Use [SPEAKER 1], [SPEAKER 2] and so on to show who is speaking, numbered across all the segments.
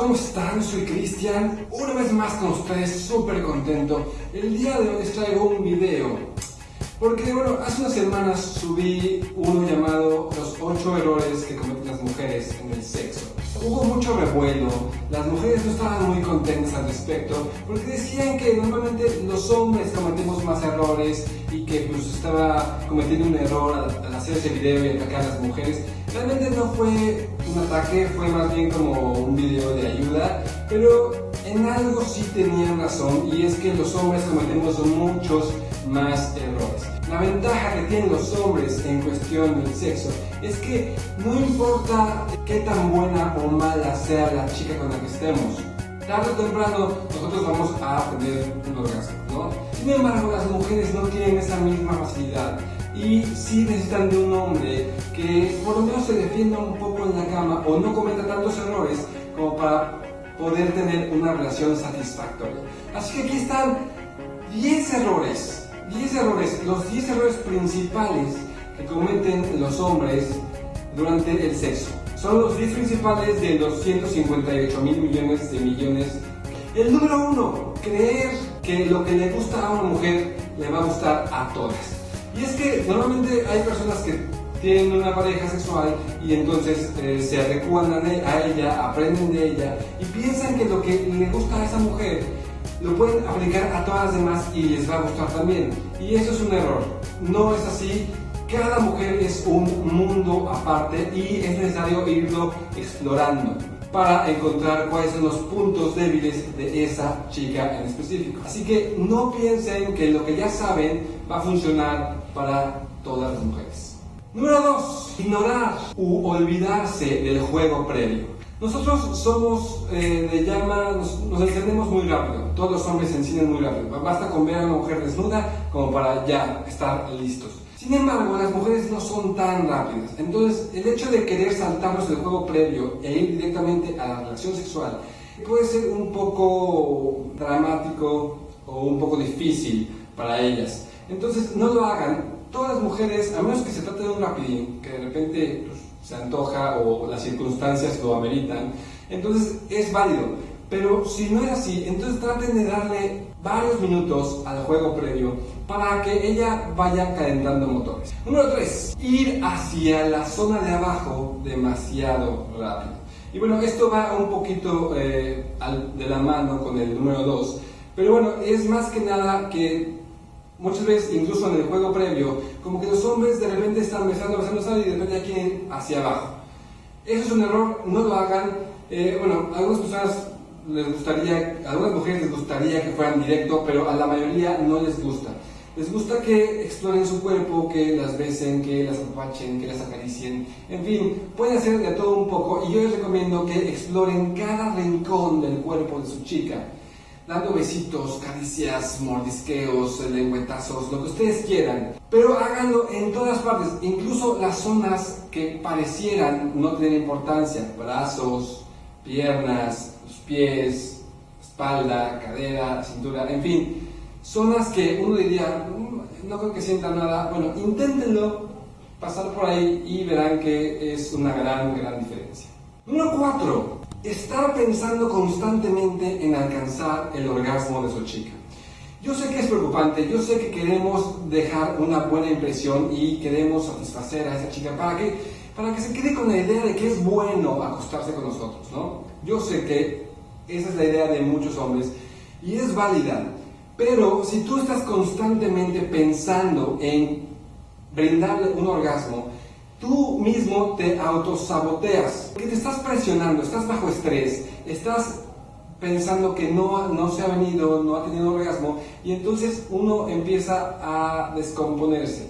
[SPEAKER 1] ¿cómo están? Soy Cristian, una vez más con ustedes, súper contento. El día de hoy les traigo un video, porque bueno, hace unas semanas subí uno llamado Los 8 errores que cometen las mujeres en el sexo. Hubo mucho revuelo, las mujeres no estaban muy contentas al respecto, porque decían que normalmente los hombres cometemos más errores y que pues estaba cometiendo un error al, hacer ese video y atacar a las mujeres. Realmente no fue un ataque, fue más bien como un video de ayuda, pero en algo sí tenían razón y es que los hombres cometemos muchos más errores. La ventaja que tienen los hombres en cuestión del sexo es que no importa qué tan buena o mala sea la chica con la que estemos, tarde o temprano nosotros vamos a tener un orgasmo, ¿no? Sin embargo, las mujeres no tienen esa misma facilidad y sí necesitan de un hombre que por lo menos se defienda un poco en la cama o no cometa tantos errores como para poder tener una relación satisfactoria. Así que aquí están 10 errores, 10 errores, los 10 errores principales que cometen los hombres durante el sexo. Son los 10 principales de los 158 mil millones de millones. El número uno, creer que lo que le gusta a una mujer le va a gustar a todas. Y es que normalmente hay personas que tienen una pareja sexual y entonces eh, se adecuan a ella, aprenden de ella y piensan que lo que le gusta a esa mujer lo pueden aplicar a todas las demás y les va a gustar también. Y eso es un error. No es así. Cada mujer es un mundo aparte y es necesario irlo explorando para encontrar cuáles son los puntos débiles de esa chica en específico. Así que no piensen que lo que ya saben va a funcionar para todas las mujeres. Número 2. Ignorar u olvidarse del juego previo. Nosotros somos eh, de llama, nos, nos, encendemos muy rápido. Todos los hombres se encienden muy rápido. Basta con ver a una mujer desnuda como para ya estar listos. Sin embargo, las mujeres no son tan rápidas. Entonces, el hecho de querer saltarnos el juego previo e ir directamente a la relación sexual puede ser un poco dramático o un poco difícil para ellas. Entonces, no lo hagan. Todas las mujeres, a menos que se trate de un rapidín, que de repente pues, se antoja o las circunstancias lo ameritan, entonces es válido. Pero si no es así, entonces traten de darle varios minutos al juego previo para que ella vaya calentando motores. Número 3. Ir hacia la zona de abajo demasiado rápido. Y bueno, esto va un poquito eh, de la mano con el número 2. Pero bueno, es más que nada que muchas veces, incluso en el juego previo, como que los hombres de repente están besando, besando, besando y de repente ya quieren hacia abajo. Eso es un error, no lo hagan. Eh, bueno, algunas personas les gustaría, a algunas mujeres les gustaría que fueran directo, pero a la mayoría no les gusta. Les gusta que exploren su cuerpo, que las besen, que las apapachen, que las acaricien, en fin, pueden hacer de todo un poco y yo les recomiendo que exploren cada rincón del cuerpo de su chica, dando besitos, caricias, mordisqueos, lengüetazos, lo que ustedes quieran, pero háganlo en todas partes, incluso las zonas que parecieran no tener importancia, brazos, piernas, pies, espalda, cadera, cintura, en fin, zonas que uno diría, mm, no creo que sienta nada, bueno, inténtenlo, pasar por ahí y verán que es una gran, gran diferencia. Número 4. Estar pensando constantemente en alcanzar el orgasmo de su chica. Yo sé que es preocupante, yo sé que queremos dejar una buena impresión y queremos satisfacer a esa chica para que, para que se quede con la idea de que es bueno acostarse con nosotros, ¿no? Yo sé que esa es la idea de muchos hombres y es válida, pero si tú estás constantemente pensando en brindarle un orgasmo, tú mismo te autosaboteas, porque te estás presionando, estás bajo estrés, estás pensando que no, no se ha venido, no ha tenido orgasmo, y entonces uno empieza a descomponerse.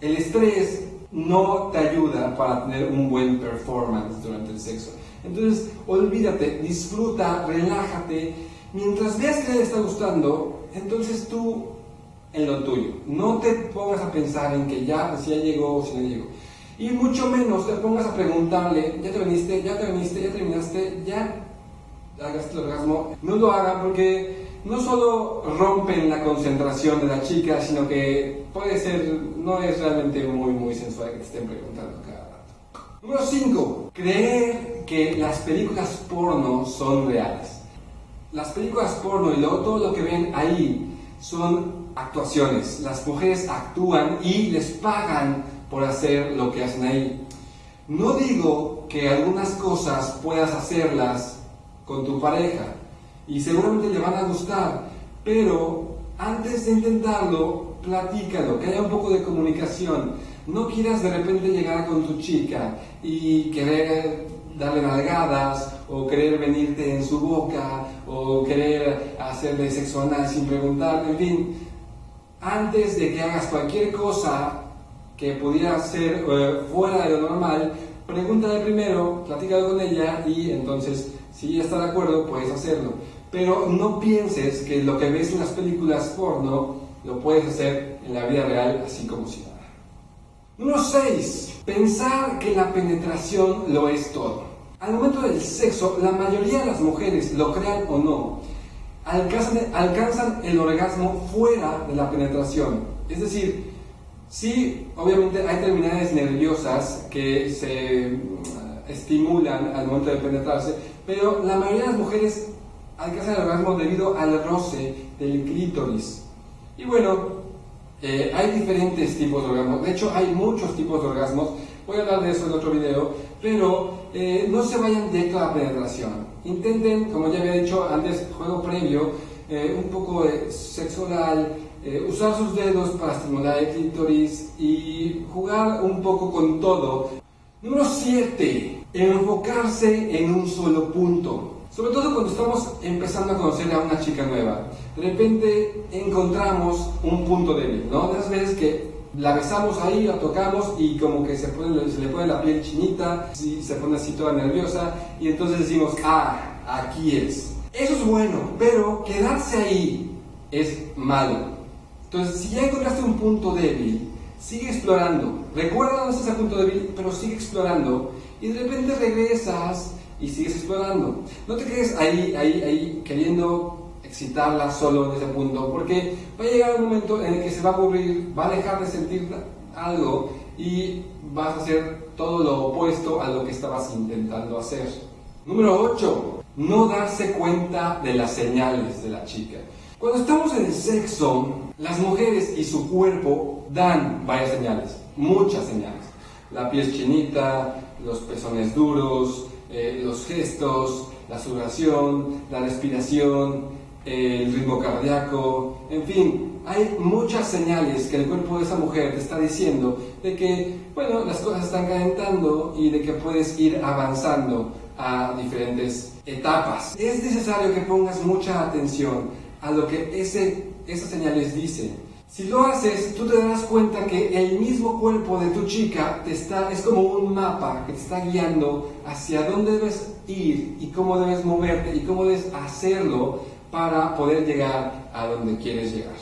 [SPEAKER 1] El estrés no te ayuda para tener un buen performance durante el sexo. Entonces, olvídate, disfruta, relájate. Mientras veas que le está gustando, entonces tú en lo tuyo. No te pongas a pensar en que ya, si ya llegó o si no llegó. Y mucho menos te pongas a preguntarle, ya te viniste, ya te viniste, ya terminaste, ya hagas el orgasmo. No lo hagan porque no solo rompen la concentración de la chica, sino que puede ser, no es realmente muy, muy sensual que te estén preguntando cada rato. Número 5. Creer que las películas porno son reales. Las películas porno y luego todo lo que ven ahí son actuaciones. Las mujeres actúan y les pagan por hacer lo que hacen ahí. No digo que algunas cosas puedas hacerlas con tu pareja y seguramente le van a gustar, pero antes de intentarlo, platícalo, que haya un poco de comunicación. No quieras de repente llegar con tu chica y querer darle nalgadas o querer venirte en su boca o querer hacerle sexo anal sin preguntar, en fin, antes de que hagas cualquier cosa que pudiera ser eh, fuera de lo normal, pregúntale primero, platícalo con ella y entonces si ella está de acuerdo puedes hacerlo. Pero no pienses que lo que ves en las películas porno lo puedes hacer en la vida real así como si nada. Número 6. Pensar que la penetración lo es todo. Al momento del sexo, la mayoría de las mujeres, lo crean o no, alcanzan, alcanzan el orgasmo fuera de la penetración. Es decir, sí, obviamente hay terminales nerviosas que se mm, estimulan al momento de penetrarse, pero la mayoría de las mujeres alcanzan el orgasmo debido al roce del clítoris. Y bueno, eh, hay diferentes tipos de orgasmos, de hecho hay muchos tipos de orgasmos, voy a hablar de eso en otro video, pero eh, no se vayan directo a la penetración. Intenten, como ya había dicho antes, juego previo, eh, un poco de sexo oral, usar sus dedos para estimular el clítoris y jugar un poco con todo. Número 7. Enfocarse en un solo punto. Sobre todo cuando estamos empezando a conocer a una chica nueva. De repente encontramos un punto débil, ¿no? De esas veces que la besamos ahí, la tocamos y como que se le pone la piel chinita, se pone así toda nerviosa y entonces decimos, ah, aquí es. Eso es bueno, pero quedarse ahí es malo. Entonces, si ya encontraste un punto débil, sigue explorando. Recuerda dónde está ese punto débil, pero sigue explorando y de repente regresas y sigues explorando. No te quedes ahí, ahí, ahí, queriendo excitarla solo en ese punto, porque va a llegar un momento en el que se va a aburrir, va a dejar de sentir algo y vas a hacer todo lo opuesto a lo que estabas intentando hacer. Número 8. No darse cuenta de las señales de la chica. Cuando estamos en el sexo, las mujeres y su cuerpo dan varias señales, muchas señales. La piel chinita, los pezones duros, eh, los gestos, la sudoración, la respiración, el ritmo cardíaco, en fin, hay muchas señales que el cuerpo de esa mujer te está diciendo de que, bueno, las cosas están calentando y de que puedes ir avanzando a diferentes etapas. Es necesario que pongas mucha atención a lo que ese, esas señales dicen si lo haces, tú te darás cuenta que el mismo cuerpo de tu chica te está, es como un mapa que te está guiando hacia dónde debes ir y cómo debes moverte y cómo debes hacerlo para poder llegar a donde quieres llegar.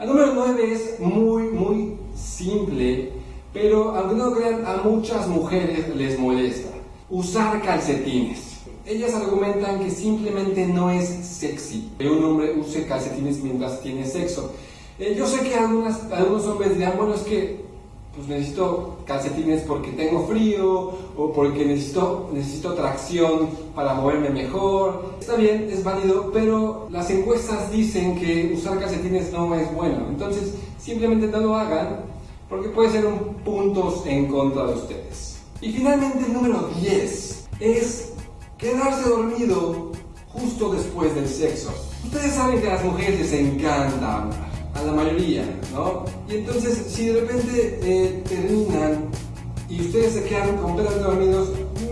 [SPEAKER 1] El número 9 es muy, muy simple, pero aunque no crean, a muchas mujeres les molesta. Usar calcetines. Ellas argumentan que simplemente no es sexy que un hombre use calcetines mientras tiene sexo. Eh, yo sé que algunos hombres dirán, bueno, es que pues necesito calcetines porque tengo frío o porque necesito, necesito tracción para moverme mejor. Está bien, es válido, pero las encuestas dicen que usar calcetines no es bueno. Entonces, simplemente no lo hagan porque puede ser un puntos en contra de ustedes. Y finalmente el número 10 es quedarse dormido justo después del sexo. Ustedes saben que a las mujeres les encanta hablar a la mayoría, ¿no? Y entonces, si de repente eh, terminan y ustedes se quedan completamente dormidos,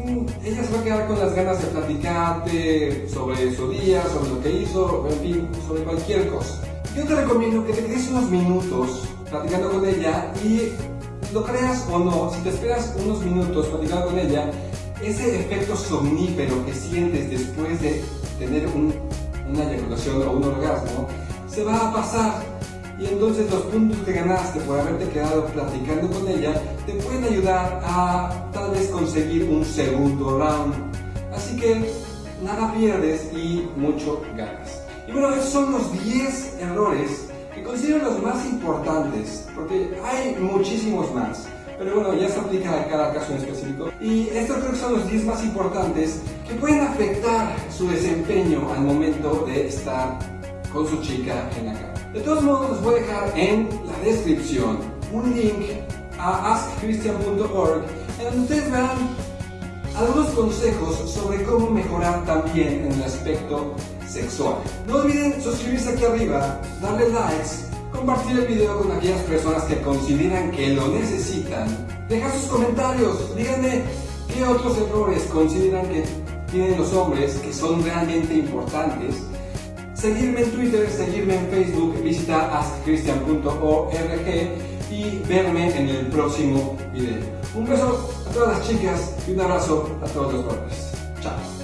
[SPEAKER 1] mmm, ella se va a quedar con las ganas de platicarte sobre su día, sobre lo que hizo, en fin, sobre cualquier cosa. Yo te recomiendo que te quedes unos minutos platicando con ella y lo creas o no, si te esperas unos minutos platicando con ella, ese efecto somnífero que sientes después de tener un, una eyaculación o un orgasmo, se va a pasar y entonces los puntos que ganaste por haberte quedado platicando con ella te pueden ayudar a tal vez conseguir un segundo round. Así que nada pierdes y mucho ganas. Y bueno, esos son los 10 errores que considero los más importantes, porque hay muchísimos más. pero bueno, ya se aplica a cada caso en específico. Y estos creo que son los 10 más importantes que pueden afectar su desempeño al momento de estar con su chica en la cama. De todos modos, les voy a dejar en la descripción un link a askchristian.org en donde ustedes verán algunos consejos sobre cómo mejorar también en el aspecto sexual. No olviden suscribirse aquí arriba, darle likes, compartir el video con aquellas personas que consideran que lo necesitan, dejar sus comentarios, díganme qué otros errores consideran que tienen los hombres que son realmente importantes. Seguirme en Twitter, seguirme en Facebook, visita askchristian.org y verme en el próximo video. Un beso a todas las chicas y un abrazo a todos los hombres. Chao.